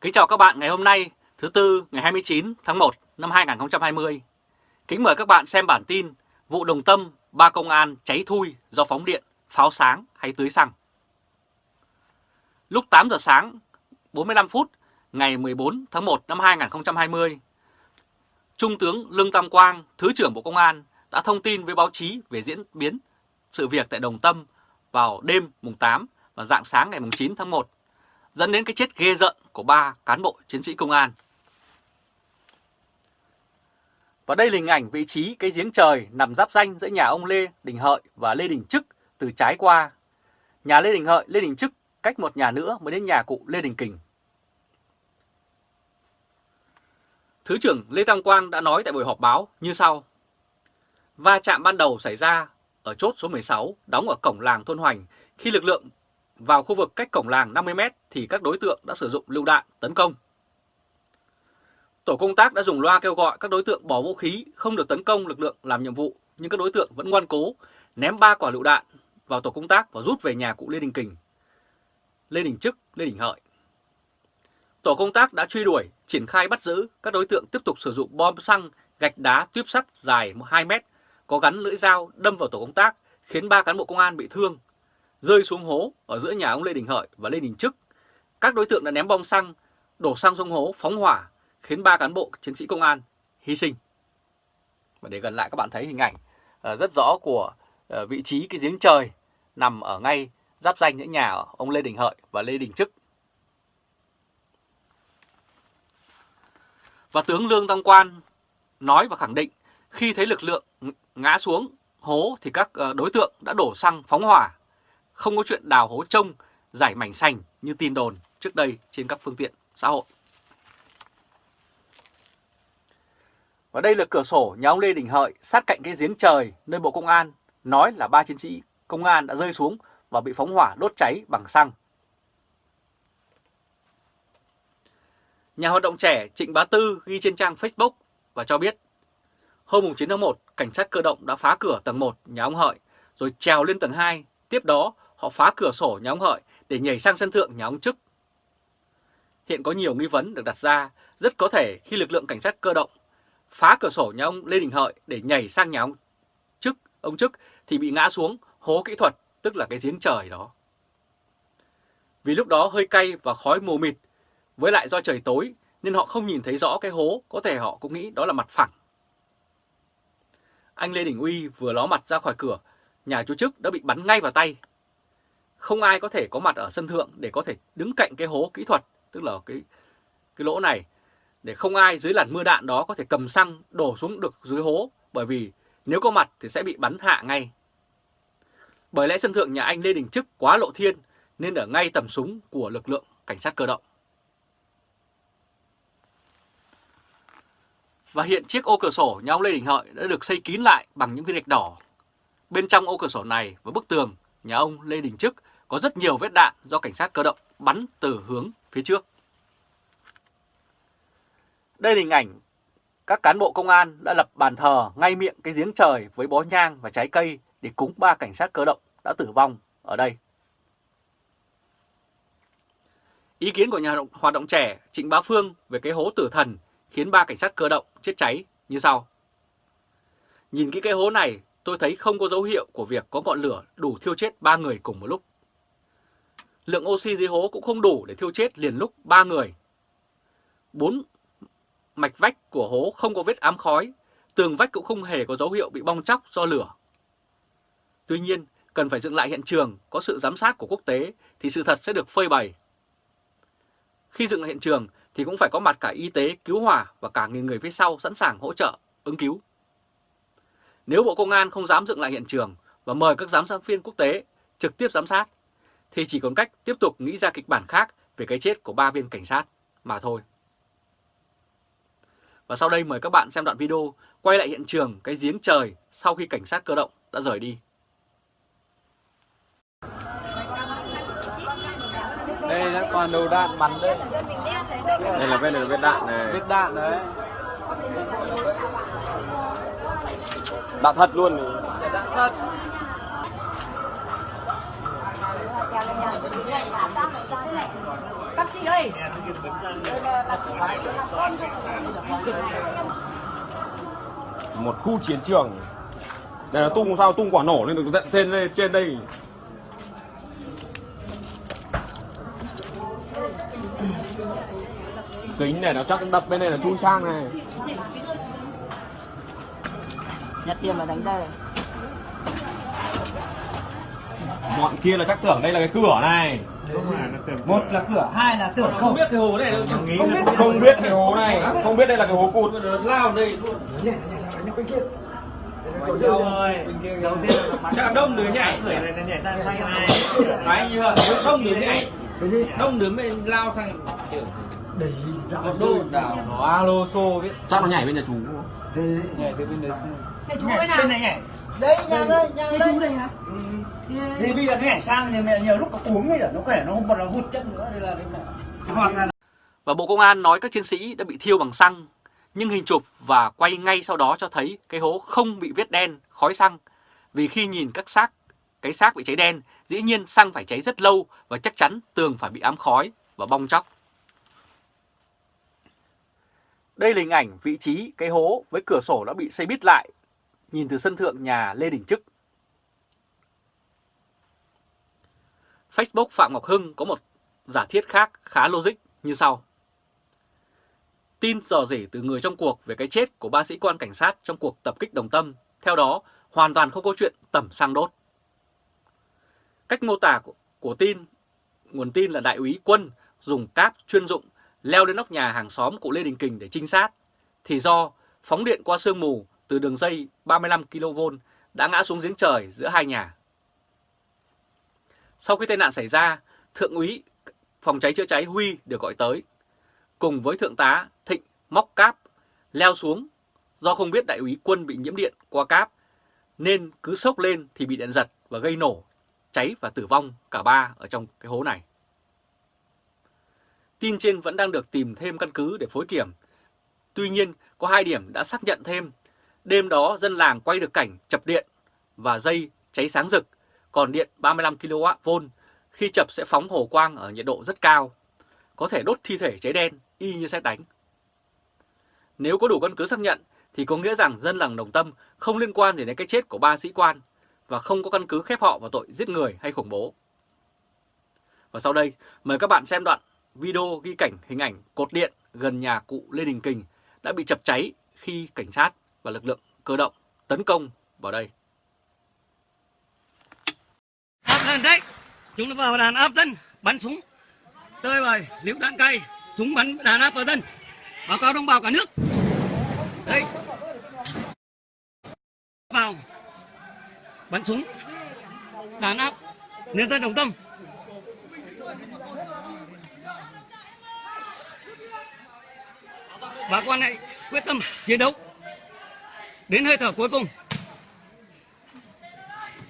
Kính chào các bạn ngày hôm nay, thứ Tư ngày 29 tháng 1 năm 2020. Kính mời các bạn xem bản tin vụ đồng tâm ba công an cháy thui do phóng điện, pháo sáng hay tưới xăng. Lúc 8 giờ sáng 45 phút ngày 14 tháng 1 năm 2020, Trung tướng Lương Tam Quang, Thứ trưởng Bộ Công an đã thông tin với báo chí về diễn biến sự việc tại Đồng Tâm vào đêm mùng 8 và dạng sáng ngày mùng 9 tháng 1 dẫn đến cái chết ghê rợn của ba cán bộ chiến sĩ công an. Và đây là hình ảnh vị trí cái giếng trời nằm giáp danh giữa nhà ông Lê Đình Hợi và Lê Đình Trức từ trái qua. Nhà Lê Đình Hợi, Lê Đình Trức cách một nhà nữa mới đến nhà cụ Lê Đình Kình. Thứ trưởng Lê Tam Quang đã nói tại buổi họp báo như sau. Va chạm ban đầu xảy ra ở chốt số 16 đóng ở cổng làng Thôn Hoành khi lực lượng vào khu vực cách cổng làng 50m thì các đối tượng đã sử dụng lưu đạn tấn công. Tổ công tác đã dùng loa kêu gọi các đối tượng bỏ vũ khí không được tấn công lực lượng làm nhiệm vụ nhưng các đối tượng vẫn ngoan cố ném ba quả lựu đạn vào tổ công tác và rút về nhà cụ Lê Đình Kình, Lê Đình Chức, Lê Đình Hợi. Tổ công tác đã truy đuổi, triển khai bắt giữ các đối tượng tiếp tục sử dụng bom xăng, gạch đá, tuyếp sắt dài 2 mét có gắn lưỡi dao đâm vào tổ công tác khiến ba cán bộ công an bị thương rơi xuống hố ở giữa nhà ông Lê Đình Hợi và Lê Đình Trức. Các đối tượng đã ném bom xăng, đổ xăng xuống hố, phóng hỏa, khiến ba cán bộ chiến sĩ công an hy sinh. Và để gần lại các bạn thấy hình ảnh ờ, rất rõ của ờ, vị trí cái giếng trời nằm ở ngay giáp danh giữa nhà ông Lê Đình Hợi và Lê Đình Trức. Và tướng Lương Tam Quan nói và khẳng định khi thấy lực lượng ngã xuống hố thì các ờ, đối tượng đã đổ xăng phóng hỏa không có chuyện đào hố trông, giải mảnh sành như tin đồn trước đây trên các phương tiện xã hội. Và đây là cửa sổ nhà ông Lê Đình Hợi sát cạnh cái giếng trời nơi Bộ Công an nói là ba chiến sĩ công an đã rơi xuống và bị phóng hỏa đốt cháy bằng xăng. Nhà hoạt động trẻ Trịnh Bá Tư ghi trên trang Facebook và cho biết hôm 9 tháng 1, cảnh sát cơ động đã phá cửa tầng 1 nhà ông Hợi rồi trèo lên tầng 2. Tiếp đó, họ phá cửa sổ nhà ông Hợi để nhảy sang sân thượng nhà ông Trức. Hiện có nhiều nghi vấn được đặt ra, rất có thể khi lực lượng cảnh sát cơ động phá cửa sổ nhà ông Lê Đình Hợi để nhảy sang nhà ông Trức, ông Trức thì bị ngã xuống hố kỹ thuật, tức là cái giếng trời đó. Vì lúc đó hơi cay và khói mù mịt, với lại do trời tối nên họ không nhìn thấy rõ cái hố, có thể họ cũng nghĩ đó là mặt phẳng. Anh Lê Đình Uy vừa ló mặt ra khỏi cửa, nhà chú Trức đã bị bắn ngay vào tay không ai có thể có mặt ở sân thượng để có thể đứng cạnh cái hố kỹ thuật, tức là cái cái lỗ này, để không ai dưới làn mưa đạn đó có thể cầm xăng đổ xuống được dưới hố, bởi vì nếu có mặt thì sẽ bị bắn hạ ngay. Bởi lẽ sân thượng nhà anh Lê Đình Trức quá lộ thiên nên ở ngay tầm súng của lực lượng cảnh sát cơ động. Và hiện chiếc ô cửa sổ nhà ông Lê Đình Hợi đã được xây kín lại bằng những viên gạch đỏ. Bên trong ô cửa sổ này và bức tường nhà ông Lê Đình Trức có rất nhiều vết đạn do cảnh sát cơ động bắn từ hướng phía trước. Đây là hình ảnh các cán bộ công an đã lập bàn thờ ngay miệng cái giếng trời với bó nhang và trái cây để cúng ba cảnh sát cơ động đã tử vong ở đây. Ý kiến của nhà hoạt động trẻ Trịnh Bá Phương về cái hố tử thần khiến ba cảnh sát cơ động chết cháy như sau. Nhìn cái cái hố này, tôi thấy không có dấu hiệu của việc có ngọn lửa đủ thiêu chết ba người cùng một lúc. Lượng oxy dưới hố cũng không đủ để thiêu chết liền lúc ba người. Bốn mạch vách của hố không có vết ám khói, tường vách cũng không hề có dấu hiệu bị bong chóc do lửa. Tuy nhiên, cần phải dựng lại hiện trường có sự giám sát của quốc tế thì sự thật sẽ được phơi bày. Khi dựng lại hiện trường thì cũng phải có mặt cả y tế, cứu hỏa và cả nghìn người phía sau sẵn sàng hỗ trợ, ứng cứu. Nếu Bộ Công an không dám dựng lại hiện trường và mời các giám sát viên quốc tế trực tiếp giám sát, thì chỉ còn cách tiếp tục nghĩ ra kịch bản khác về cái chết của ba viên cảnh sát mà thôi. Và sau đây mời các bạn xem đoạn video quay lại hiện trường cái giếng trời sau khi cảnh sát cơ động đã rời đi. Đây là còn đầu đạn bắn đây. Đây là vết là vết đạn này. Vết đạn đấy. Đạn thật luôn. Đạn thật. Cắt chị ơi. một khu chiến trường. Đây là tung sao tung quả nổ lên được tận trên đây trên đây. Kính này nó chắc đập bên này là chui sang này. Nhặt tiền mà đánh đây. bọn kia là chắc tưởng đây là cái cửa này một là cửa hai là tưởng không biết cái hồ này không biết không biết cái hố này không biết đây là cái hố cụt. Lao đây luôn. Nhảy nhảy sang đánh bên kia. Đâu ơi, đầu tiên là bắn đông đứa nhảy. người này nó nhảy sang sang này. Đấy như là đông đứa nhảy, cái gì? Đông đứa mới lao sang kiểu để dạo một đô đảo nó alo xô biết. chắc nó nhảy bên nhà chú? Thế. Nhảy từ bên đấy Mẹ chú ơi nào. bên này nhảy. Đây nhà đây nhà Mẹ đây chú đây. hả? Thì bây giờ nó nhảy sang thì mẹ nhiều lúc nó cuống ấy nó khỏe nó không còn là hụt chân nữa đây là hoặc là Và Bộ Công an nói các chiến sĩ đã bị thiêu bằng xăng, nhưng hình chụp và quay ngay sau đó cho thấy cái hố không bị vết đen, khói xăng. Vì khi nhìn các xác, cái xác bị cháy đen, dĩ nhiên xăng phải cháy rất lâu và chắc chắn tường phải bị ám khói và bong chóc. Đây là hình ảnh vị trí cái hố với cửa sổ đã bị xây bít lại, nhìn từ sân thượng nhà Lê Đình Trức. Facebook Phạm Ngọc Hưng có một giả thiết khác khá logic như sau. Tin dò dỉ từ người trong cuộc về cái chết của ba sĩ quan cảnh sát trong cuộc tập kích Đồng Tâm, theo đó hoàn toàn không có chuyện tẩm xăng đốt. Cách mô tả của, của tin, nguồn tin là đại úy quân dùng cáp chuyên dụng leo lên nóc nhà hàng xóm của Lê Đình Kình để trinh sát, thì do phóng điện qua sương mù từ đường dây 35 kV đã ngã xuống giếng trời giữa hai nhà. Sau khi tai nạn xảy ra, Thượng úy phòng cháy chữa cháy Huy được gọi tới. Cùng với Thượng tá Thịnh móc cáp, leo xuống. Do không biết đại úy quân bị nhiễm điện qua cáp, nên cứ sốc lên thì bị điện giật và gây nổ, cháy và tử vong cả ba ở trong cái hố này. Tin trên vẫn đang được tìm thêm căn cứ để phối kiểm. Tuy nhiên, có hai điểm đã xác nhận thêm. Đêm đó dân làng quay được cảnh chập điện và dây cháy sáng rực, còn điện 35 kW khi chập sẽ phóng hồ quang ở nhiệt độ rất cao, có thể đốt thi thể cháy đen y như xét đánh. Nếu có đủ căn cứ xác nhận thì có nghĩa rằng dân làng Đồng Tâm không liên quan gì đến cái chết của ba sĩ quan và không có căn cứ khép họ vào tội giết người hay khủng bố. Và sau đây, mời các bạn xem đoạn video ghi cảnh hình ảnh cột điện gần nhà cụ Lê Đình Kình đã bị chập cháy khi cảnh sát và lực lượng cơ động tấn công vào đây. Áp đấy chúng nó vào đàn áp dân, bắn súng. Tơi bời, liễu đạn cay, súng bắn đàn áp vào dân. Báo cáo đồng bào cả nước. Đấy vào. Bắn súng. Đàn áp. Nhân dân đồng tâm. Bà con hãy quyết tâm chiến đấu. Đến hơi thở cuối cùng.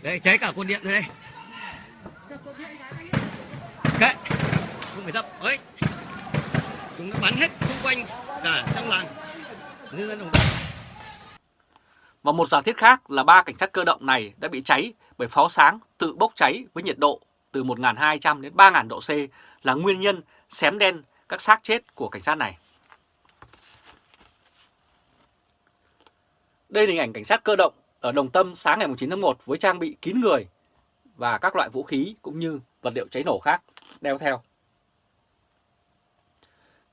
Đây cháy cả cột điện rồi đây. Kệ, không phải dập. Ấy. Chúng nó bắn hết xung quanh cả trong làng. Nhân dân đồng tâm Và một giả thiết khác là ba cảnh sát cơ động này đã bị cháy bởi pháo sáng tự bốc cháy với nhiệt độ từ 1.200 đến 3.000 độ C là nguyên nhân xém đen các xác chết của cảnh sát này. Đây là hình ảnh cảnh sát cơ động ở Đồng Tâm sáng ngày 9 tháng 1 với trang bị kín người và các loại vũ khí cũng như vật liệu cháy nổ khác đeo theo.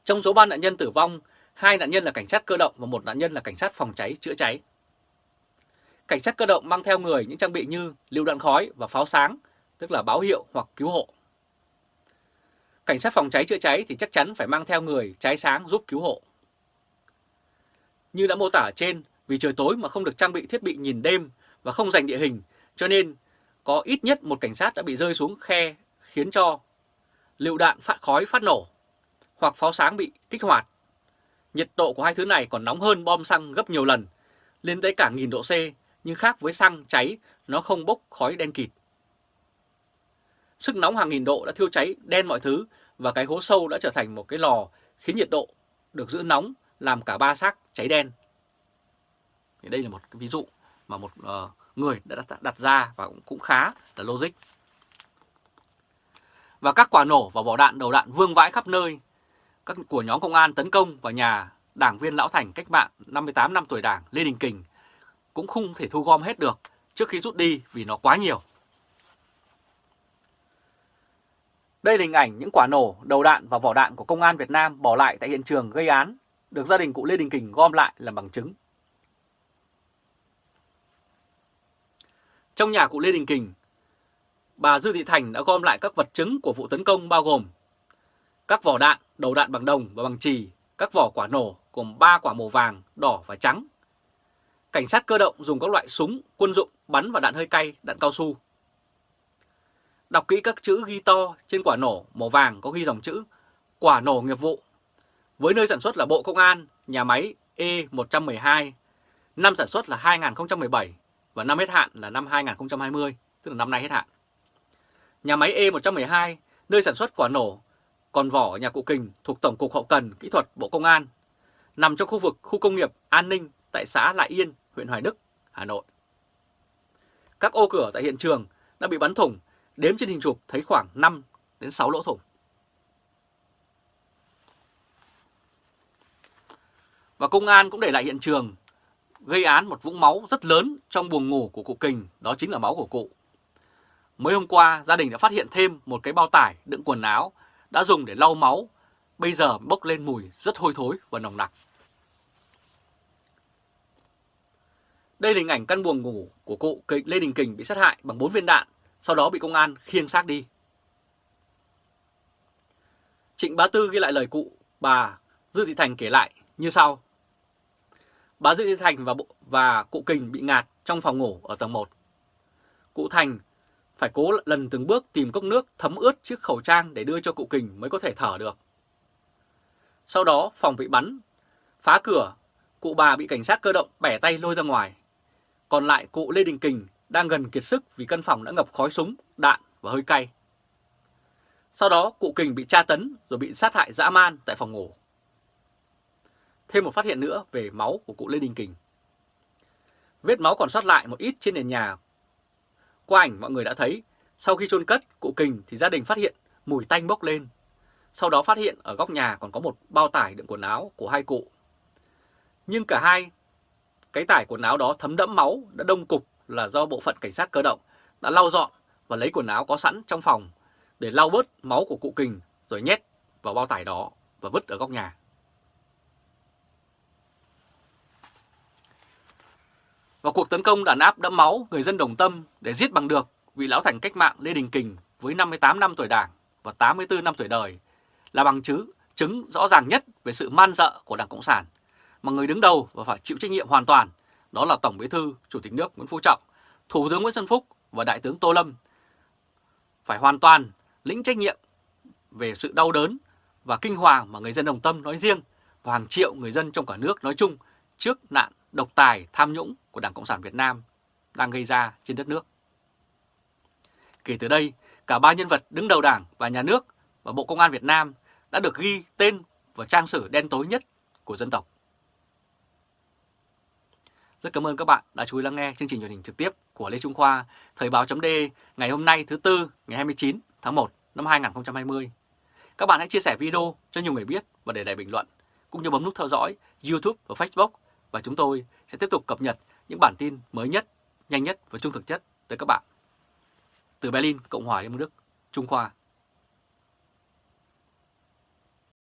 Trong số 3 nạn nhân tử vong, hai nạn nhân là cảnh sát cơ động và một nạn nhân là cảnh sát phòng cháy chữa cháy. Cảnh sát cơ động mang theo người những trang bị như lưu đạn khói và pháo sáng, tức là báo hiệu hoặc cứu hộ. Cảnh sát phòng cháy chữa cháy thì chắc chắn phải mang theo người cháy sáng giúp cứu hộ. Như đã mô tả trên, vì trời tối mà không được trang bị thiết bị nhìn đêm và không dành địa hình, cho nên có ít nhất một cảnh sát đã bị rơi xuống khe khiến cho lựu đạn phát khói phát nổ hoặc pháo sáng bị kích hoạt. Nhiệt độ của hai thứ này còn nóng hơn bom xăng gấp nhiều lần, lên tới cả nghìn độ C, nhưng khác với xăng cháy nó không bốc khói đen kịt. Sức nóng hàng nghìn độ đã thiêu cháy đen mọi thứ và cái hố sâu đã trở thành một cái lò khiến nhiệt độ được giữ nóng làm cả ba xác cháy đen. Thì đây là một cái ví dụ mà một uh, người đã đặt, ra và cũng khá là logic và các quả nổ và vỏ đạn đầu đạn vương vãi khắp nơi các của nhóm công an tấn công vào nhà đảng viên lão thành cách mạng 58 năm tuổi đảng Lê Đình Kình cũng không thể thu gom hết được trước khi rút đi vì nó quá nhiều. Đây là hình ảnh những quả nổ, đầu đạn và vỏ đạn của công an Việt Nam bỏ lại tại hiện trường gây án, được gia đình cụ Lê Đình Kình gom lại làm bằng chứng. Trong nhà cụ Lê Đình Kình, bà Dư Thị Thành đã gom lại các vật chứng của vụ tấn công bao gồm các vỏ đạn, đầu đạn bằng đồng và bằng trì, các vỏ quả nổ gồm 3 quả màu vàng, đỏ và trắng. Cảnh sát cơ động dùng các loại súng, quân dụng, bắn và đạn hơi cay, đạn cao su. Đọc kỹ các chữ ghi to trên quả nổ màu vàng có ghi dòng chữ quả nổ nghiệp vụ. Với nơi sản xuất là Bộ Công an, nhà máy E112, năm sản xuất là 2017 và năm hết hạn là năm 2020, tức là năm nay hết hạn. Nhà máy E112, nơi sản xuất quả nổ, còn vỏ nhà cụ Kình thuộc Tổng cục Hậu cần Kỹ thuật Bộ Công an, nằm trong khu vực khu công nghiệp An Ninh tại xã Lại Yên, huyện Hoài Đức, Hà Nội. Các ô cửa tại hiện trường đã bị bắn thủng, đếm trên hình chụp thấy khoảng 5 đến 6 lỗ thủng. Và công an cũng để lại hiện trường gây án một vũng máu rất lớn trong buồng ngủ của cụ Kình, đó chính là máu của cụ. Mới hôm qua, gia đình đã phát hiện thêm một cái bao tải đựng quần áo đã dùng để lau máu, bây giờ bốc lên mùi rất hôi thối và nồng nặc. Đây là hình ảnh căn buồng ngủ của cụ Lê Đình Kình bị sát hại bằng 4 viên đạn, sau đó bị công an khiêng xác đi. Trịnh Bá Tư ghi lại lời cụ bà Dư Thị Thành kể lại như sau. Bà Dư Thị Thành và, và cụ Kình bị ngạt trong phòng ngủ ở tầng 1. Cụ Thành phải cố lần từng bước tìm cốc nước thấm ướt chiếc khẩu trang để đưa cho cụ Kình mới có thể thở được. Sau đó phòng bị bắn, phá cửa, cụ bà bị cảnh sát cơ động bẻ tay lôi ra ngoài. Còn lại cụ Lê Đình Kình đang gần kiệt sức vì căn phòng đã ngập khói súng, đạn và hơi cay. Sau đó cụ Kình bị tra tấn rồi bị sát hại dã man tại phòng ngủ. Thêm một phát hiện nữa về máu của cụ Lê Đình Kình. Vết máu còn sót lại một ít trên nền nhà. Qua ảnh mọi người đã thấy, sau khi chôn cất cụ Kình thì gia đình phát hiện mùi tanh bốc lên. Sau đó phát hiện ở góc nhà còn có một bao tải đựng quần áo của hai cụ. Nhưng cả hai cái tải quần áo đó thấm đẫm máu đã đông cục là do bộ phận cảnh sát cơ động đã lau dọn và lấy quần áo có sẵn trong phòng để lau bớt máu của cụ Kình rồi nhét vào bao tải đó và vứt ở góc nhà. Và cuộc tấn công đàn áp đẫm máu người dân đồng tâm để giết bằng được vị lão thành cách mạng Lê Đình Kình với 58 năm tuổi đảng và 84 năm tuổi đời là bằng chứng chứng rõ ràng nhất về sự man dợ của Đảng Cộng sản. Mà người đứng đầu và phải chịu trách nhiệm hoàn toàn đó là Tổng Bí thư Chủ tịch nước Nguyễn Phú Trọng, Thủ tướng Nguyễn Xuân Phúc và Đại tướng Tô Lâm. Phải hoàn toàn lĩnh trách nhiệm về sự đau đớn và kinh hoàng mà người dân đồng tâm nói riêng và hàng triệu người dân trong cả nước nói chung trước nạn độc tài tham nhũng của Đảng Cộng sản Việt Nam đang gây ra trên đất nước. Kể từ đây, cả ba nhân vật đứng đầu Đảng và Nhà nước và Bộ Công an Việt Nam đã được ghi tên vào trang sử đen tối nhất của dân tộc. Rất cảm ơn các bạn đã chú ý lắng nghe chương trình truyền hình trực tiếp của Lê Trung Khoa, Thời báo .d ngày hôm nay thứ Tư ngày 29 tháng 1 năm 2020. Các bạn hãy chia sẻ video cho nhiều người biết và để lại bình luận, cũng như bấm nút theo dõi YouTube và Facebook và chúng tôi sẽ tiếp tục cập nhật những bản tin mới nhất, nhanh nhất và trung thực nhất tới các bạn. Từ Berlin, Cộng hòa Liên bang Đức, Trung Khoa